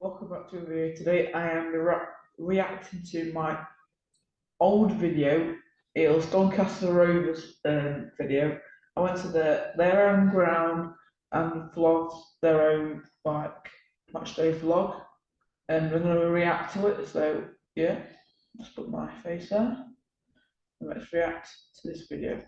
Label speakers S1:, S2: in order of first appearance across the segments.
S1: Welcome back to a video. Today I am re- reacting to my old video. It was Doncaster Rovers um, video. I went to the, their own ground and vlogged their own like match day vlog, and I'm gonna react to it. So yeah, let's put my face there. Let's react to this video.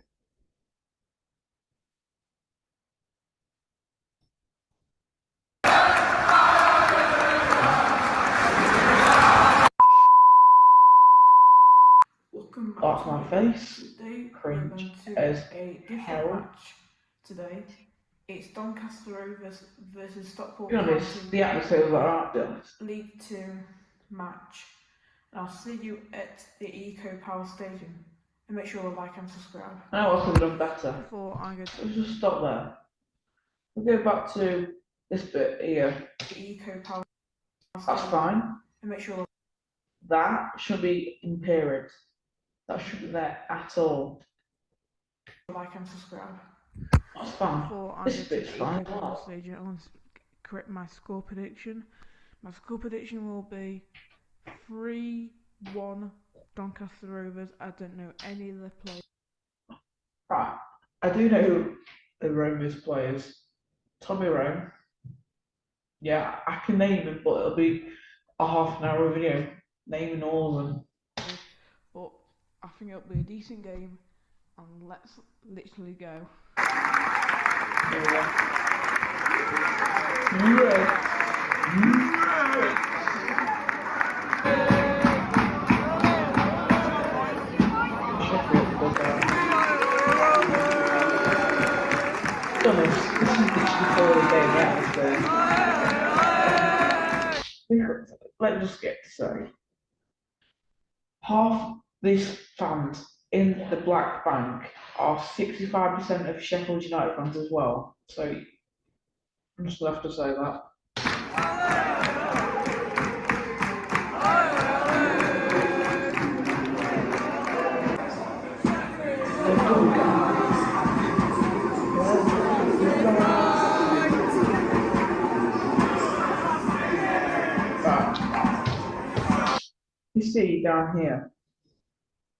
S2: Welcome back
S1: That's my face.
S2: Today
S1: Cringe
S2: we're to
S1: as
S2: a
S1: hell.
S2: match today. It's Doncaster Rovers versus Stockport
S1: Be honest,
S2: County
S1: the atmosphere was alright. Be honest.
S2: League Two match. And I'll see you at the Eco Power Stadium. And make sure to like and subscribe.
S1: I know I could have done better.
S2: Before I go to
S1: Let's just stop there. We'll go back to this bit here.
S2: the Eco Power
S1: That's
S2: Stadium.
S1: fine.
S2: And make sure
S1: That should be in period. That shouldn't be there at all.
S2: like and subscribe.
S1: That's fine.
S2: Before I
S1: This
S2: go to
S1: bit's fine.
S2: Eco Power Stadium, I want to correct my score prediction. My score prediction will be 3 1 Doncaster Rovers. I don't know any of the players.
S1: Right. I do know who the Romans players. Tommy Rowe. Yeah, I can name them, but it'll be a half an hour video naming all of them.
S2: I think it'll be a decent game. And let's literally go.
S1: Let's just get to say. Half these fans in the Black Bank are 65% of Sheffield United fans as well. So I'm just have to say that. You see down here,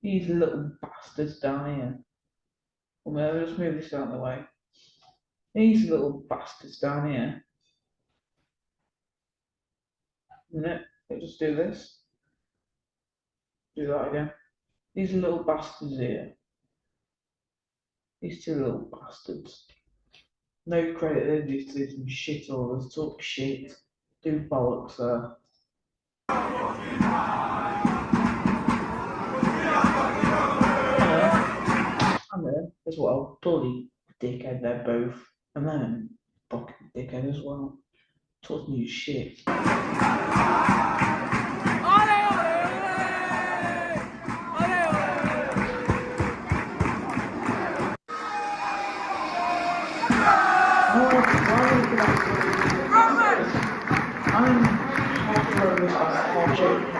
S1: these little bastards down here. Well, I'll just move this out of the way. These little bastards down here. Minute, let's just do this. Do that again. These little bastards here. These two little bastards. No credit, they just do some shit all orders, talk shit, do bollocks there. There as well. Bloody dickhead, they're both. And then fucking dickhead as well. Oh, talking you shit. Oh, why would you like to- I'm half nervous, I'm half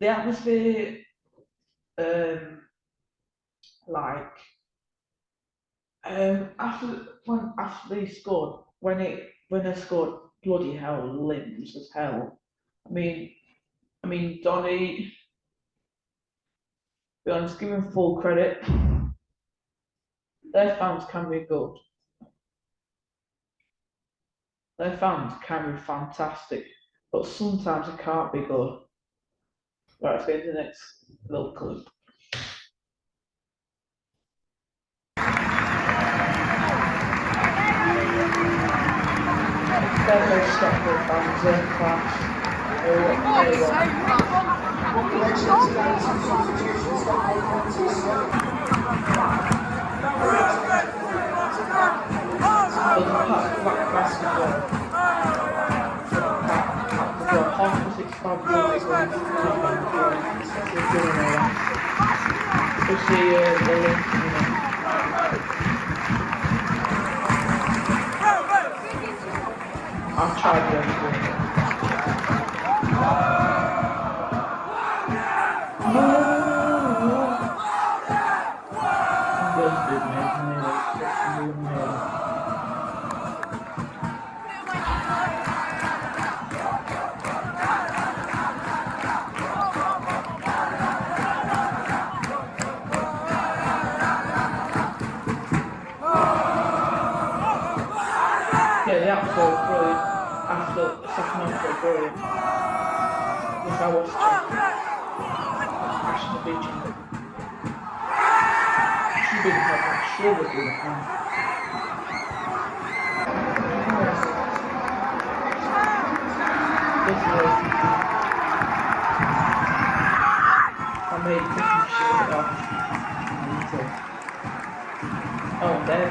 S1: the atmosphere, um, like, um, after when after they scored, when it when they scored, bloody hell, limbs as hell. I mean, I mean, Donny. Be honest, give him full credit. Their fans can be good. Their fans can be fantastic, but sometimes it can't be good. Right, let's get into the next little clip. Well. There's We'll see uh, the link in a minute. Yeah, the was brilliant. The second half brilliant. Yes, I watched it. The beach. She didn't have that. It. This was. I made Christmas shit off. Oh, there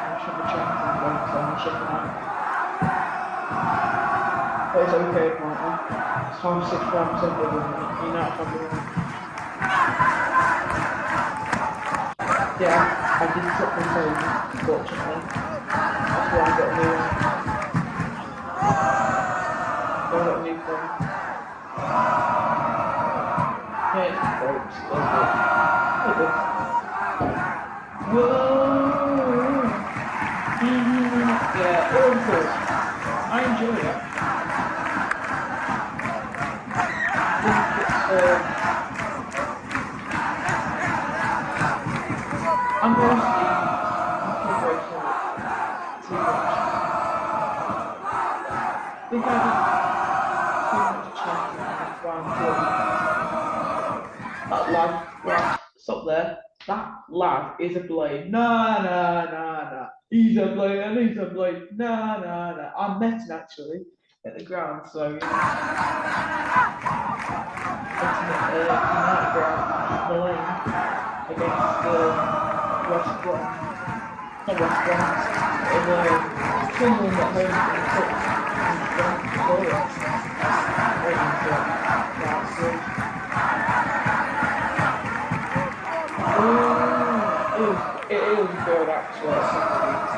S1: it. I was, I was standing the ball game. I put black chanting. Well, this should be it's on the shipping out. But it's okay, apparently. It's half six, five percent of them. You're not probably Yeah, I did set my phone, fortunately. That's why I got a new one. I got a new phone. Yeah, it's broke, still good. Still good. Whoa! That's why I'm feeling that lad. Right, stop there. That lad is a blade. Nah, nah, nah, nah. He's a blade and he's a blade. Nah, nah, nah. I met him actually at the ground, so you know. Ground, the lane, against uh, The. And Victoria. Waiting for it. Was good actually.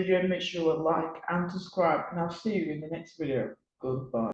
S1: Video, make sure to like and subscribe, and I'll see you in the next video. Goodbye.